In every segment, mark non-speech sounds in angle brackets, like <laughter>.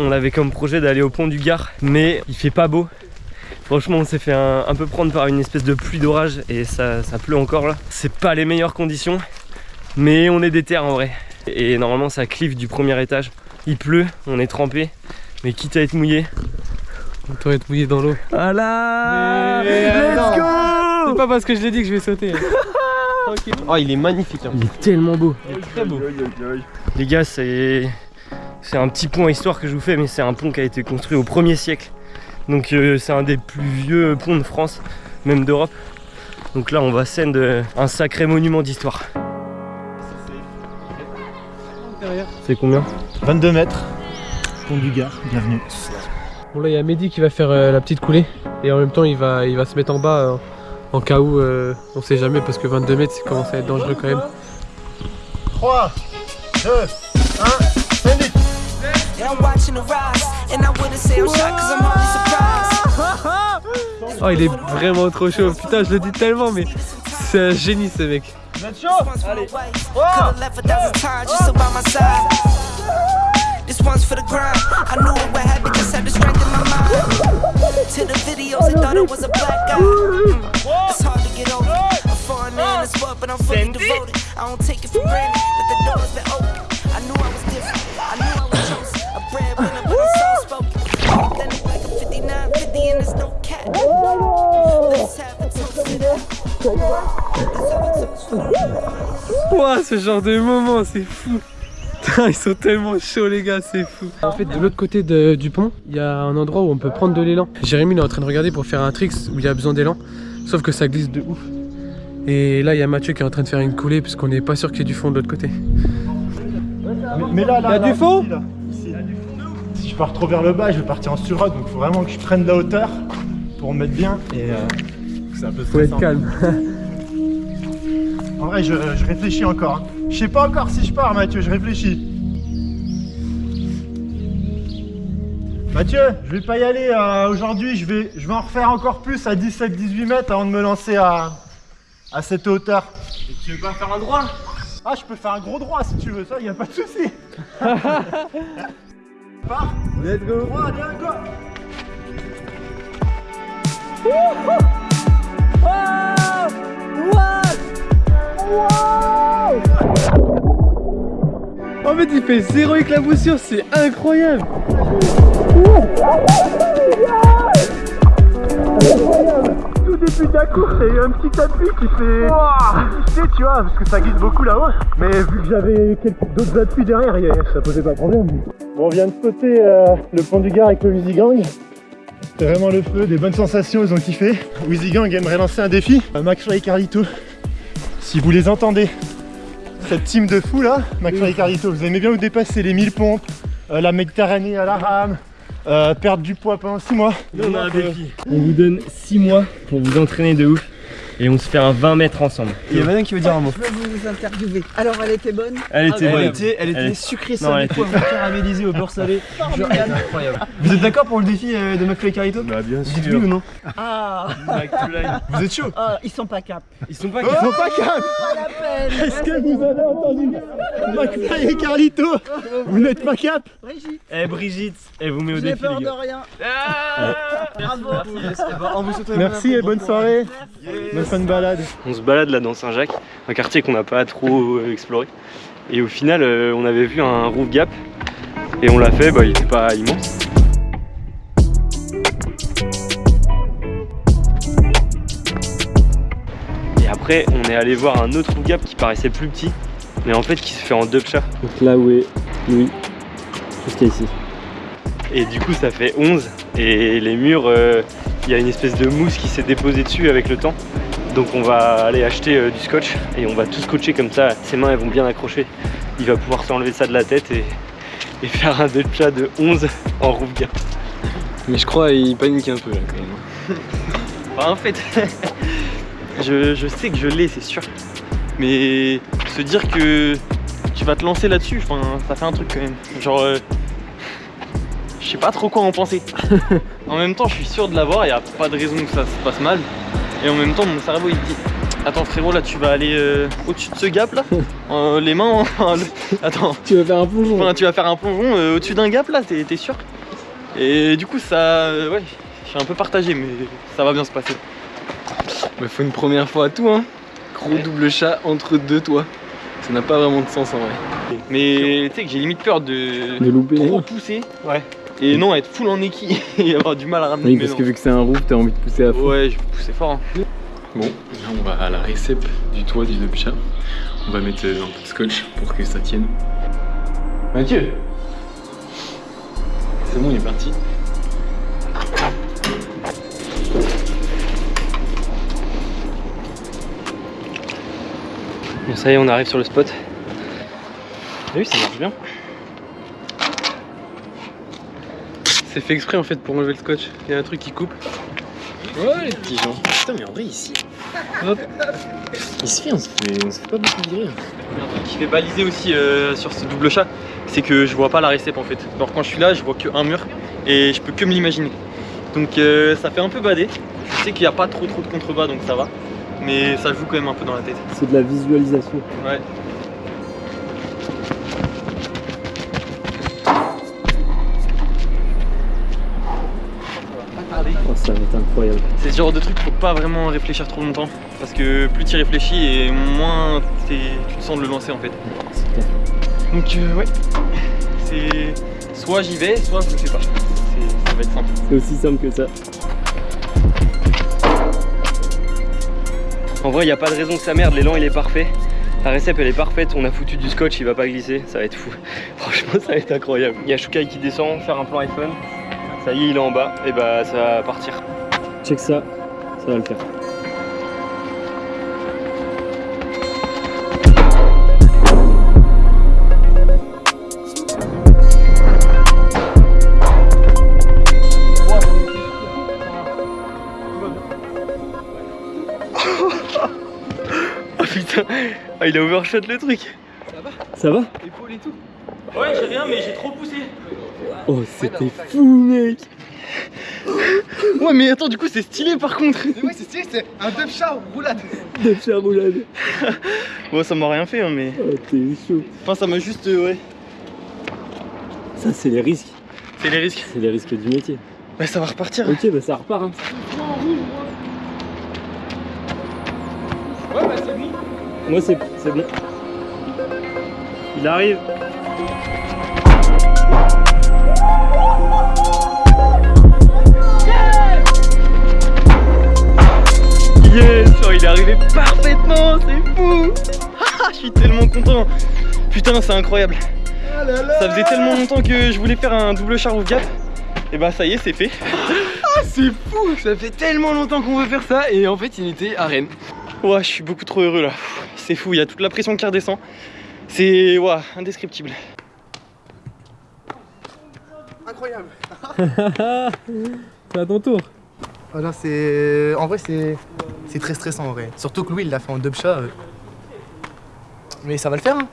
on avait comme projet d'aller au pont du Gard, mais il fait pas beau. Franchement, on s'est fait un, peu prendre par une espèce de pluie d'orage et ça, ça pleut encore là. C'est pas les meilleures conditions, mais on est déter en vrai. Et normalement, ça clive du premier étage. Il pleut, on est trempé, mais quitte à être mouillé. On doit être mouillé dans l'eau. Voilà Let's go C'est pas parce que je l'ai dit que je vais sauter. <laughs> Oh, il est magnifique. Hein. Il est tellement beau. Il est très beau. Les gars, c'est c'est un petit pont à histoire que je vous fais, mais c'est un pont qui a été construit au 1er siècle. Donc euh, c'est un des plus vieux ponts de France, même d'Europe. Donc là on va scène un sacré monument d'histoire. C'est combien? 22 mètres. Pont du Gard, bienvenue. Bon là il y a Mehdi qui va faire euh, la petite coulée et en même temps il va, il va se mettre en bas euh, en cas où on sait jamais parce que 22 mètres ça commence à être dangereux quand même. 3, 2, 1 Oh il est vraiment trop chaud, putain je le dis tellement mais c'est un génie ce mec Vous êtes chaud Allez This one's for the grind. I knew it would happen, just had the strength in my mind. To the videos, I thought it was a black guy. Mm. It's hard to get over. A foreigner in this world, but I'm fully devoted. I don't take it for granted, but the door's been open. I knew I was different. I knew I was chosen. A breadwinner, but I'm soft spoken. Then it's like a 59, 50, and there's no cat. Let's have a toast to that. Ouah, ce genre de moment, c'est fou ils sont tellement chauds les gars, c'est fou. En fait, de l'autre côté du pont, il y a un endroit où on peut prendre de l'élan. Jérémy est en train de regarder pour faire un trick où il y a besoin d'élan. Sauf que ça glisse de ouf. Et là, il y a Mathieu qui est en train de faire une coulée puisqu'on n'est pas sûr qu'il y ait du fond de l'autre côté. Mais, là, il y a du fond pars trop vers le bas, je vais partir en surrock. Donc il faut vraiment que je prenne de la hauteur pour me mettre bien. Et euh, c'est un peu Faut être calme. <laughs> en vrai, je, je réfléchis encore. Je sais pas encore si je pars Mathieu, je réfléchis. Mathieu, je vais pas y aller euh, aujourd'hui, je vais, je vais en refaire encore plus à 17-18 mètres avant de me lancer à, à cette hauteur. Et tu veux pas faire un droit? Ah, je peux faire un gros droit si tu veux, ça, y a pas de souci. <laughs> Pars Let's go 3, 2, go En fait, il fait zéro éclaboussure, c'est incroyable. Tout début de la course, il y a eu un petit appui qui fait tu vois, parce que ça glisse beaucoup là-haut. Mais vu que j'avais d'autres appuis derrière, ça posait pas de problème. Bon, on vient de sauter euh, le pont du Gard avec le Wheezy Gang. C'est vraiment le feu, des bonnes sensations, ils ont kiffé. Wheezy Gang aimerait lancer un défi. McFly et Carlito, si vous les entendez, cette team de fous là, McFly et Carlito, vous aimez bien vous dépasser les 1000 pompes, euh, la Méditerranée à la rame, euh, perdre du poids pendant 6 mois. on a un défi. On vous donne 6 mois pour vous entraîner de ouf et on se fait un 20 mètres ensemble. Il y a Madame qui veut dire un mot. Je veux vous interviewer. Alors elle était bonne Elle était elle bonne. Était, elle était sucrée salée, caramélisée au beurre salé. incroyable. Vous êtes d'accord pour le défi euh, de McFly et Carito Bah bien sûr. Dites-lui ou non Ah Vous êtes chaud Ah, ils sont pas cap. Ils sont pas Ils sont pas peine Est-ce que vous avez entendu McFly et Carlito Vous n'êtes pas cap Brigitte, Eh Brigitte, elle vous met au j'ai défi peur les de rien. Vous souhaite Merci et bonne soirée Bonne fin de balade On se balade là dans Saint-Jacques, un quartier qu'on n'a pas trop euh, exploré. Et au final, euh, on avait vu un roof gap et on l'a fait, bah, il était pas immense. Et après, on est allé voir un autre roof gap qui paraissait plus petit, mais en fait qui se fait en deux chat. Donc là où est Louis, jusqu'à ici. Et du coup, ça fait 11 et les murs, euh, il y a une espèce de mousse qui s'est déposée dessus avec le temps. Donc on va aller acheter euh, du scotch et on va tout scotcher comme ça, ses mains elles vont bien accrocher. Il va pouvoir s'enlever ça de la tête et, et faire un chat de 11 en roof gap. Mais je crois qu'il panique un peu là quand même. Enfin, <laughs> en fait, <laughs> je, je sais que je l'ai, c'est sûr. Mais se dire que tu vas te lancer là-dessus, enfin, ça fait un truc quand même. Genre, euh, je sais pas trop quoi en penser. <laughs> en même temps, je suis sûr de l'avoir, il n'y a pas de raison que ça se passe mal. Et en même temps, mon cerveau il dit Attends frérot, là tu vas aller euh, au-dessus de ce gap là <laughs> euh, les mains. <laughs> en- Attends, Tu veux faire un plongeon enfin, tu vas faire un plongeon euh, au-dessus d'un gap là, t'es sûr? Et du coup, ça. euh, ouais, je suis un peu partagé, mais ça va bien se passer. Il faut une première fois à tout, hein. Gros double chat entre deux toits. Ça n'a pas vraiment de sens en vrai. Mais tu sais que j'ai limite peur de, De louper trop pousser. Ouais. Et non, être full en équille <laughs> et avoir du mal à ramener. Oui, parce que vu que c'est un roof, t'as envie de pousser à fond. Ouais, je vais pousser fort. hein. Bon, là on va à la récep du toit du double chat. On va mettre euh, un peu de scotch pour que ça tienne. Mathieu C'est bon, il est parti. Bon, ça y est, on arrive sur le spot. Ah oui, ça marche bien. C'est fait exprès en fait pour enlever le scotch. Il y a un truc qui coupe. Ouais, les petits gens. Putain, mais en vrai, ici. Hop. Ici, on se fait, on se fait pas beaucoup virer. Il y a un truc qui fait baliser aussi euh, sur ce double chat, c'est que je vois pas la récep en fait. Alors quand je suis là, je vois que un mur et je peux que me l'imaginer. Donc euh, ça fait un peu bader. Je sais qu'il n'y a pas trop trop de contrebas donc ça va. Mais ça joue quand même un peu dans la tête. C'est de la visualisation. Ouais. Incroyable. C'est ce genre de truc, faut pas vraiment réfléchir trop longtemps. Parce que plus tu y réfléchis et moins tu te sens de le lancer en fait. Donc euh, ouais. C'est soit j'y vais, soit je le fais pas. C'est- Ça va être simple. C'est aussi simple que ça. En vrai, il n'y a pas de raison que ça merde, l'élan il est parfait. La récep elle est parfaite, on a foutu du scotch, il va pas glisser, ça va être fou. <laughs> Franchement, ça va être incroyable. Il y a Shukai qui descend, faire un plan iPhone. Ça y est, il est en bas, et bah ça va partir. Check ça, ça va le faire. Oh putain, ah, il a overshot le truc. Ça va Épaule et tout. Ouais, j'ai rien, mais j'ai trop poussé. Oh, c'était fou, mec <laughs> Ouais, mais attends, du coup, c'est stylé par contre. Ouais, c'est stylé, c'est un dub chat roulade. <laughs> De charoulade. <laughs> Bon, ça m'a rien fait, hein, mais. Oh, t'es chaud. Enfin, ça m'a juste. euh, ouais. Ça, c'est les risques. C'est les risques. C'est les risques du métier. Ouais, ça va repartir. Ok, bah ça repart. Hein. Ouais, bah c'est bon. Moi, c'est c'est bon. Il arrive. Yes Il est arrivé parfaitement, c'est fou <laughs> Ah, Je suis tellement content Putain, c'est incroyable Ça faisait tellement longtemps que je voulais faire un double char gap. Et bah ça y est, c'est fait. <laughs> C'est fou. Ça fait tellement longtemps qu'on veut faire ça et en fait, il était à Rennes. Ouais, je suis beaucoup trop heureux là. C'est fou, il y a toute la pression qui redescend. C'est indescriptible. Incroyable. <laughs> C'est à ton tour. Voilà, c'est. En vrai, c'est. C'est très stressant en vrai. Surtout que Louis, il l'a fait en dub chat. euh. Mais ça va le faire, hein.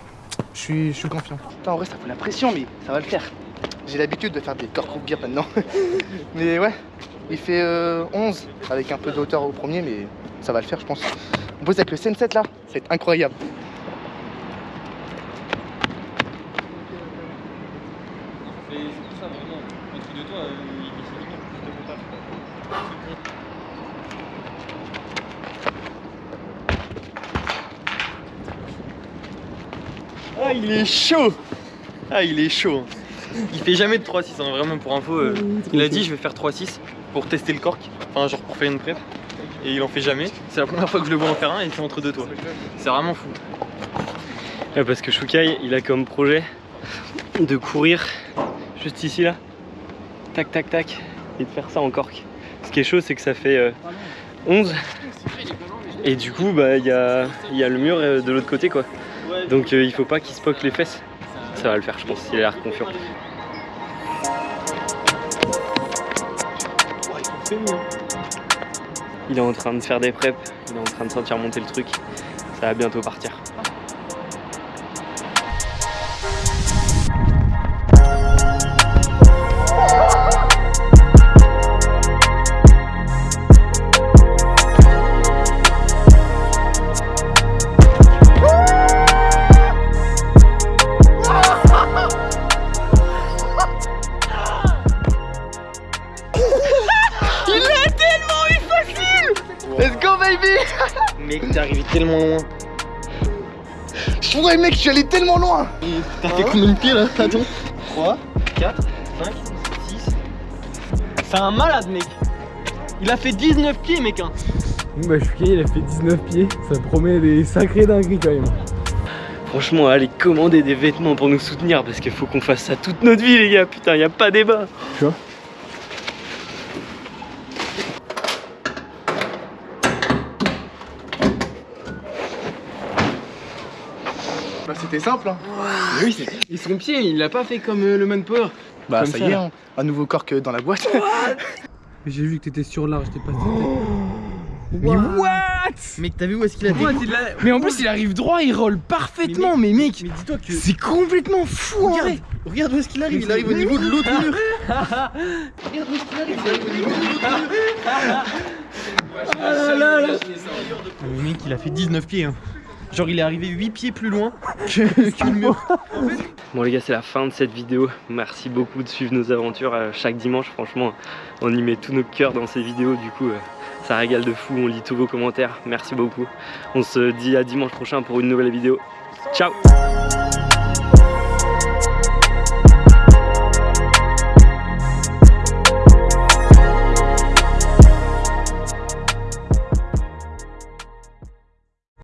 Je suis, je suis confiant. Putain, en vrai, ça fout la pression, mais ça va le faire. J'ai l'habitude de faire des corps group gap maintenant. <laughs> mais ouais, il fait euh, 11 avec un peu de hauteur au premier, mais ça va le faire, je pense. On pose avec le CN7 là, c'est incroyable. c'est ça vraiment, au-dessus de toi, Ah, il est chaud Ah, il est chaud Il fait jamais de 3-6, hein, vraiment pour info. euh, il a dit je vais faire 3-6 pour tester le cork, enfin genre pour faire une prep. Et il en fait jamais. C'est la première fois que je le vois en faire un et c'est entre deux toits. C'est vraiment fou. Ouais, parce que Shukai, il a comme projet de courir juste ici là, tac tac tac, de faire ça en cork. Ce qui est chaud, c'est que ça fait euh, 11. Et du coup, bah il y a, y a le mur euh, de l'autre côté quoi. Donc euh, il faut pas qu'il se poque les fesses. Ça va le faire, je pense, il a l'air confiant. Il est en train de faire des preps, il est en train de sentir monter le truc. Ça va bientôt partir. Ouais mec, je suis allé tellement loin T'as fait combien de pieds là Attends. 3, 4, 5, 6. C'est un malade, mec. Il a fait 19 pieds, mec. Hein. Bon bah Chouquet il a fait 19 pieds, ça promet des sacrés dingueries quand même. Franchement, allez commander des vêtements pour nous soutenir parce qu'il faut qu'on fasse ça toute notre vie, les gars. Putain, y a pas débat. Bah c'était simple hein. Oui, c'est- et son pied, il l'a pas fait comme euh, le manpower. Bah Comme ça, ça, y est, là. hein. un nouveau cork dans la boîte. <laughs> J'ai vu que t'étais sur l'arche, t'es passé. <gasps> Mais what? Mec, t'as vu où est-ce qu'il a Mais en plus il arrive droit, il roule parfaitement, mais, mec, Mais dis-toi que. c'est complètement fou. Regarde, hein. <laughs> regarde où est-ce qu'il arrive. Il arrive au niveau de l'autre mur. Le mec, il a fait 19 pieds. hein. Genre, il est arrivé 8 pieds plus loin que, <laughs> que le mur. Bon, les gars, c'est la fin de cette vidéo. Merci beaucoup de suivre nos aventures euh, chaque dimanche. Franchement, on y met tous nos cœurs dans ces vidéos. Du coup, euh, ça régale de fou. On lit tous vos commentaires. Merci beaucoup. On se dit à dimanche prochain pour une nouvelle vidéo. Ciao